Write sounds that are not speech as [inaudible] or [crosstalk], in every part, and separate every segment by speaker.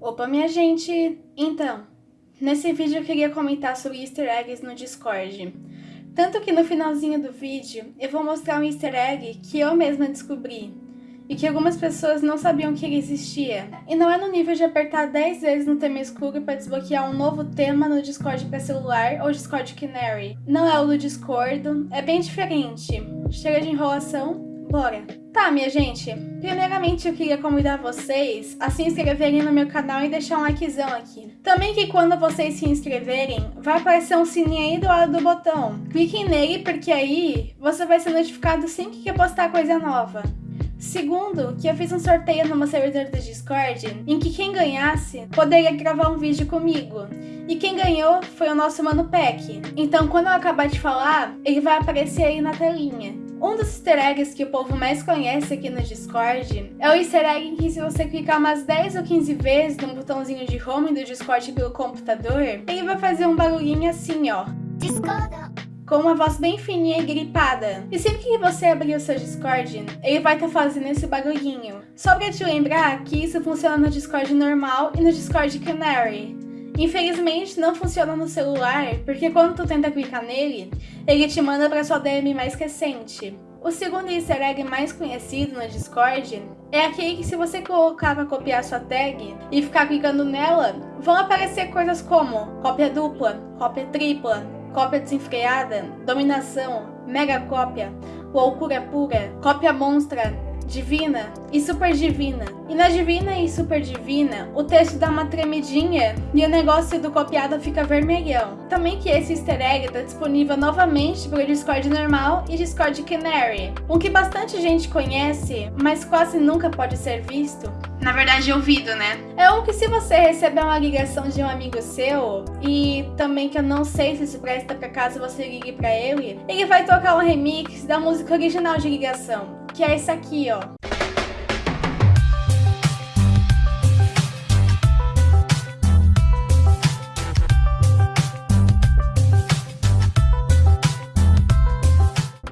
Speaker 1: Opa, minha gente! Então, nesse vídeo eu queria comentar sobre easter eggs no Discord. Tanto que no finalzinho do vídeo eu vou mostrar um easter egg que eu mesma descobri e que algumas pessoas não sabiam que ele existia. E não é no nível de apertar 10 vezes no tema escuro para desbloquear um novo tema no Discord para celular ou Discord Canary. Não é o do Discord, é bem diferente. Chega de enrolação, bora! Tá, minha gente, primeiramente eu queria convidar vocês a se inscreverem no meu canal e deixar um likezão aqui. Também que quando vocês se inscreverem, vai aparecer um sininho aí do lado do botão. Cliquem nele porque aí você vai ser notificado sempre que eu postar coisa nova. Segundo, que eu fiz um sorteio no meu servidor do Discord, em que quem ganhasse poderia gravar um vídeo comigo. E quem ganhou foi o nosso Mano Peck. Então quando eu acabar de falar, ele vai aparecer aí na telinha. Um dos easter eggs que o povo mais conhece aqui no Discord é o easter egg em que se você clicar umas 10 ou 15 vezes no botãozinho de home do Discord pelo computador, ele vai fazer um barulhinho assim, ó. Discord com uma voz bem fininha e gripada. E sempre que você abrir o seu Discord, ele vai estar tá fazendo esse barulhinho. Só pra te lembrar que isso funciona no Discord normal e no Discord Canary. Infelizmente não funciona no celular, porque quando tu tenta clicar nele, ele te manda para sua DM mais recente. O segundo easter egg mais conhecido no Discord é aquele que se você colocar para copiar sua tag e ficar clicando nela, vão aparecer coisas como cópia dupla, cópia tripla, cópia desenfreada, dominação, mega cópia, loucura pura, cópia monstra, divina e super divina. E na divina e super divina, o texto dá uma tremidinha e o negócio do copiado fica vermelhão. Também que esse easter egg está disponível novamente para o Discord normal e Discord Canary, um que bastante gente conhece, mas quase nunca pode ser visto. Na verdade, ouvido, né? É um que se você receber uma ligação de um amigo seu, e também que eu não sei se isso presta para caso você ligue para ele, ele vai tocar um remix da música original de ligação que é esse aqui, ó.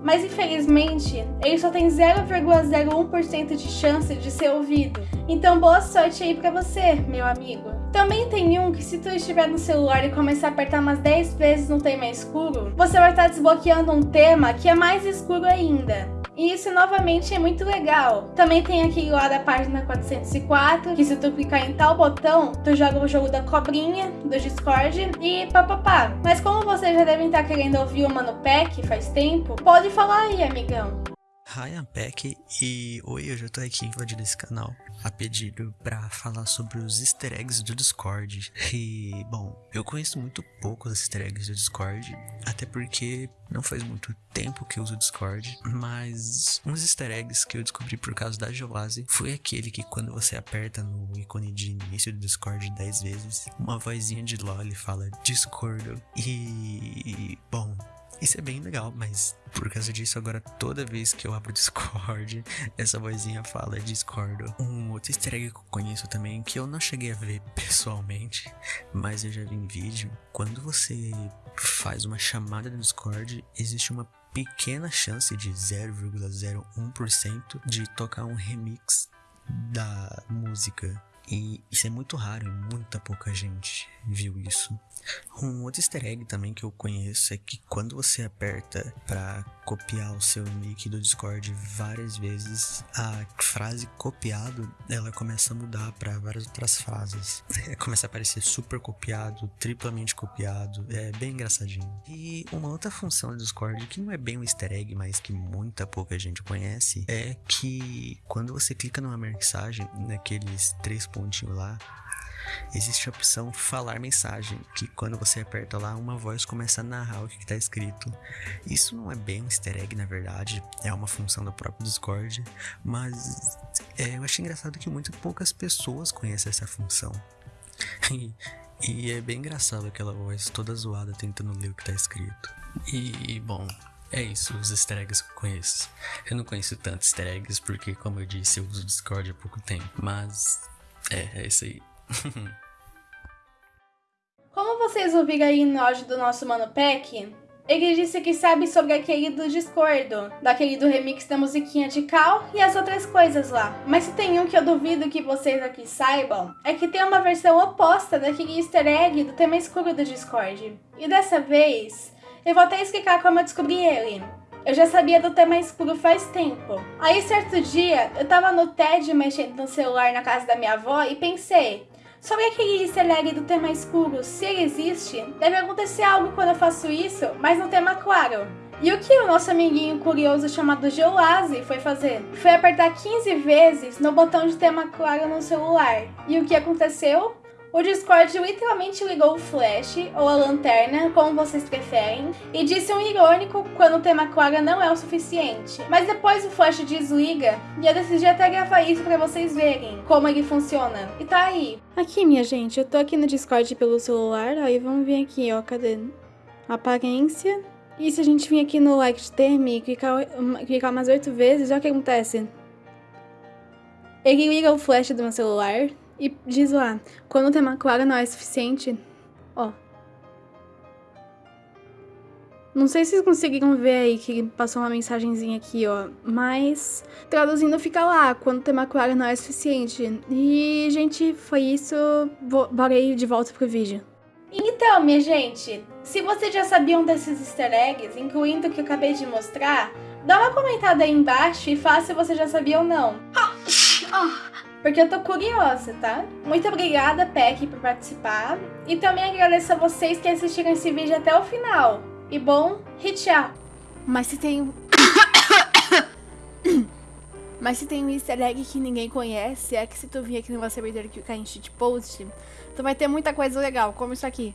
Speaker 1: Mas infelizmente, ele só tem 0,01% de chance de ser ouvido. Então boa sorte aí pra você, meu amigo. Também tem um que se tu estiver no celular e começar a apertar umas 10 vezes no tema escuro, você vai estar desbloqueando um tema que é mais escuro ainda. E isso novamente é muito legal. Também tem aqui lá da página 404, que se tu clicar em tal botão, tu joga o jogo da cobrinha, do Discord e papapá. Mas como vocês já devem estar querendo ouvir o Mano Pack faz tempo, pode falar aí, amigão.
Speaker 2: I'm Peck e oi, hoje eu tô aqui invadindo esse canal a pedido para falar sobre os easter eggs do Discord. E, bom, eu conheço muito pouco os easter eggs do Discord, até porque não faz muito tempo que eu uso o Discord, mas uns easter eggs que eu descobri por causa da Joase foi aquele que quando você aperta no ícone de início do Discord 10 vezes, uma vozinha de LOL fala Discord. E, bom, isso é bem legal, mas por causa disso, agora toda vez que eu abro o Discord, [laughs] essa vozinha fala Discord. Um outro easter egg que eu conheço também, que eu não cheguei a ver [laughs] pessoalmente, mas eu já vi em vídeo. Quando você faz uma chamada no Discord, existe uma pequena chance de 0,01% de tocar um remix da música. E isso é muito raro, muita pouca gente viu isso. Um outro easter egg também que eu conheço é que quando você aperta para copiar o seu nick do Discord várias vezes, a frase copiado ela começa a mudar para várias outras frases. [laughs] começa a aparecer super copiado, triplamente copiado, é bem engraçadinho. E uma outra função do Discord que não é bem um easter egg, mas que muita pouca gente conhece, é que quando você clica numa mensagem, naqueles três pontinhos lá, existe a opção falar mensagem, que quando você aperta lá, uma voz começa a narrar o que está escrito. Isso não é bem um easter egg, na verdade, é uma função do próprio Discord, mas é, eu achei engraçado que muito poucas pessoas conhecem essa função. [laughs] E, e é bem engraçado aquela voz toda zoada tentando ler o que está escrito. E, bom, é isso, os easter eggs que eu conheço. Eu não conheço tantos easter eggs porque, como eu disse, eu uso Discord há pouco tempo. Mas, é, é isso aí. [laughs]
Speaker 1: Como vocês ouviram aí no áudio do nosso Mano Peck, Ele disse que sabe sobre aquele do Discordo, daquele do remix da musiquinha de Cal e as outras coisas lá. Mas se tem um que eu duvido que vocês aqui saibam, é que tem uma versão oposta daquele easter egg do tema escuro do Discord. E dessa vez, eu vou até explicar como eu descobri ele. Eu já sabia do tema escuro faz tempo. Aí certo dia, eu tava no TED mexendo no celular na casa da minha avó e pensei, sobre aquele easter egg do tema escuro, se ele existe, deve acontecer algo quando eu faço isso, mas no tema claro. E o que o nosso amiguinho curioso chamado Geoase foi fazer? Foi apertar 15 vezes no botão de tema claro no celular. E o que aconteceu? O Discord literalmente ligou o flash, ou a lanterna, como vocês preferem, e disse um irônico quando o tema claro não é o suficiente. Mas depois o flash desliga, e eu decidi até gravar isso pra vocês verem como ele funciona. E tá aí. Aqui, minha gente, eu tô aqui no Discord pelo celular, aí vamos ver aqui, ó, cadê? Aparência. E se a gente vir aqui no like de termo e clicar, clicar umas oito vezes, olha o que acontece. Ele liga o flash do meu celular, e diz lá, quando o tema claro não é suficiente, ó. Não sei se vocês conseguiram ver aí que passou uma mensagenzinha aqui, ó. Mas traduzindo fica lá, quando o tema claro não é suficiente. E, gente, foi isso. Bora aí de volta pro vídeo. Então, minha gente, se vocês já sabiam desses easter eggs, incluindo o que eu acabei de mostrar, dá uma comentada aí embaixo e fala se você já sabia ou não. Oh, oh porque eu tô curiosa, tá? Muito obrigada, Peck, por participar. E também agradeço a vocês que assistiram esse vídeo até o final. E bom, e tchau! Mas se tem... Mas se tem um easter egg que ninguém conhece, é que se tu vir aqui no meu servidor que em shitpost, tu vai ter muita coisa legal, como isso aqui.